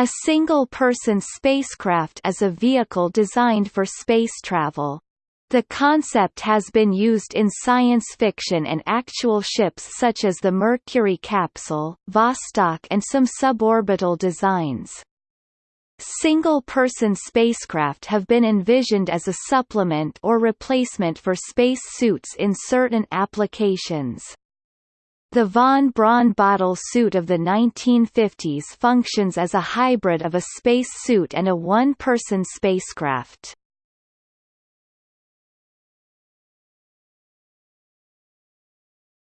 A single-person spacecraft is a vehicle designed for space travel. The concept has been used in science fiction and actual ships such as the Mercury capsule, Vostok and some suborbital designs. Single-person spacecraft have been envisioned as a supplement or replacement for space suits in certain applications. The von Braun bottle suit of the 1950s functions as a hybrid of a space suit and a one-person spacecraft.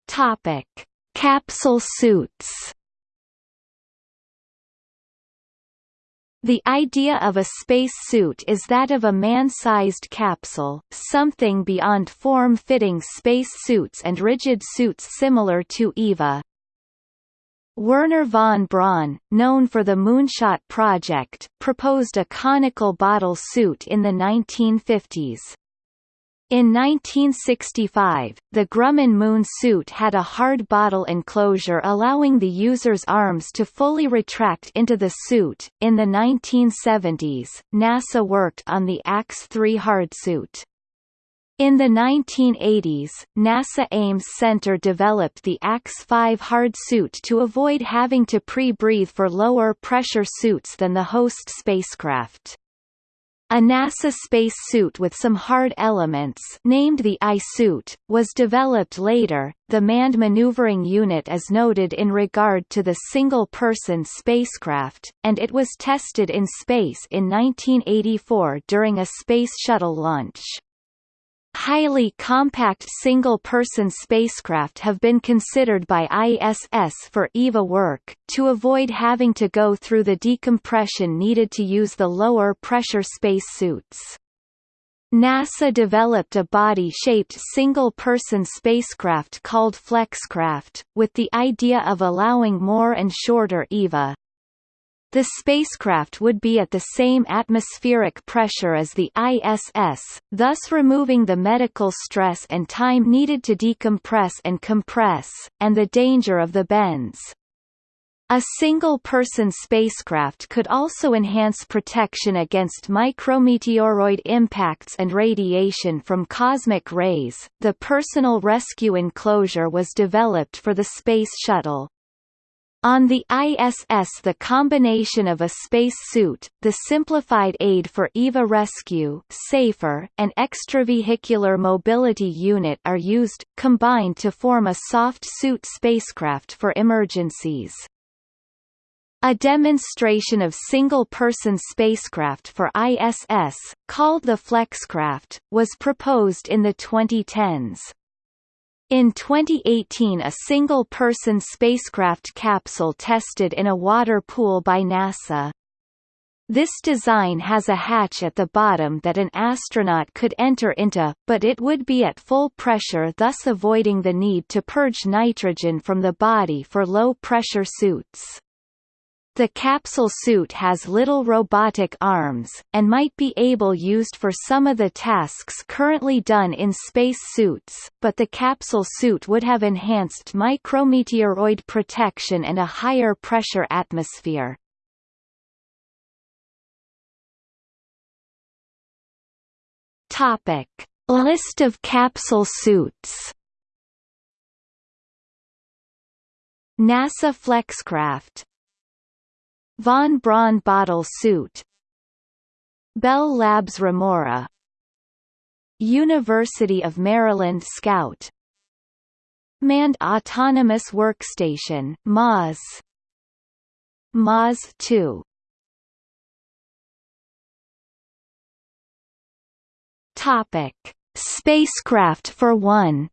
Topic: Capsule suits. The idea of a space suit is that of a man-sized capsule, something beyond form-fitting space suits and rigid suits similar to EVA. Wernher von Braun, known for the Moonshot project, proposed a conical bottle suit in the 1950s. In 1965, the Grumman moon suit had a hard bottle enclosure allowing the user's arms to fully retract into the suit. In the 1970s, NASA worked on the AX-3 hardsuit. In the 1980s, NASA Ames Center developed the AX-5 hard suit to avoid having to pre-breathe for lower pressure suits than the host spacecraft. A NASA space suit with some hard elements named the I-suit, was developed later. The Manned Maneuvering Unit is noted in regard to the single-person spacecraft, and it was tested in space in 1984 during a Space Shuttle launch. Highly compact single-person spacecraft have been considered by ISS for EVA work, to avoid having to go through the decompression needed to use the lower pressure spacesuits. NASA developed a body-shaped single-person spacecraft called Flexcraft, with the idea of allowing more and shorter EVA, the spacecraft would be at the same atmospheric pressure as the ISS, thus removing the medical stress and time needed to decompress and compress, and the danger of the bends. A single-person spacecraft could also enhance protection against micrometeoroid impacts and radiation from cosmic rays. The personal rescue enclosure was developed for the Space Shuttle. On the ISS the combination of a space suit, the simplified aid for EVA rescue SAFER, and extravehicular mobility unit are used, combined to form a soft suit spacecraft for emergencies. A demonstration of single-person spacecraft for ISS, called the Flexcraft, was proposed in the 2010s. In 2018 a single-person spacecraft capsule tested in a water pool by NASA. This design has a hatch at the bottom that an astronaut could enter into, but it would be at full pressure thus avoiding the need to purge nitrogen from the body for low-pressure suits. The capsule suit has little robotic arms, and might be able used for some of the tasks currently done in space suits, but the capsule suit would have enhanced micrometeoroid protection and a higher pressure atmosphere. Topic. List of capsule suits NASA Flexcraft Von Braun bottle suit. Bell Labs Remora. University of Maryland Scout. Manned Autonomous Workstation MAWS MAWS 2 Topic. Spacecraft for one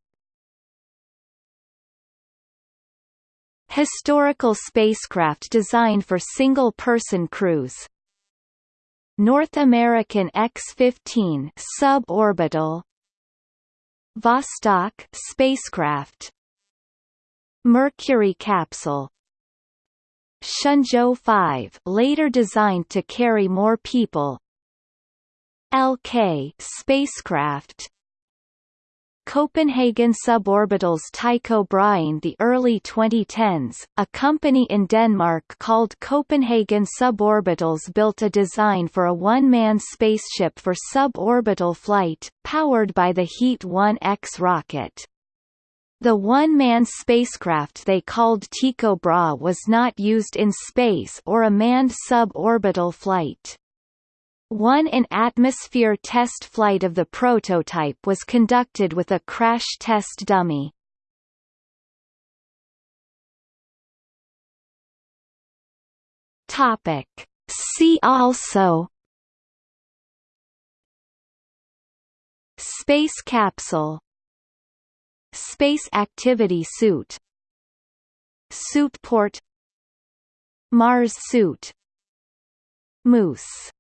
Historical spacecraft designed for single-person crews. North American X-15 suborbital Vostok spacecraft. Mercury capsule. Shenzhou 5 later designed to carry more people. LK spacecraft Copenhagen Suborbital's Tycho Brahe the early 2010s, a company in Denmark called Copenhagen Suborbitals built a design for a one-man spaceship for suborbital flight, powered by the Heat 1X rocket. The one-man spacecraft they called Tycho Brahe was not used in space or a manned suborbital flight. One in-atmosphere test flight of the prototype was conducted with a crash test dummy. Topic. See also Space capsule Space activity suit Suit port Mars suit Moose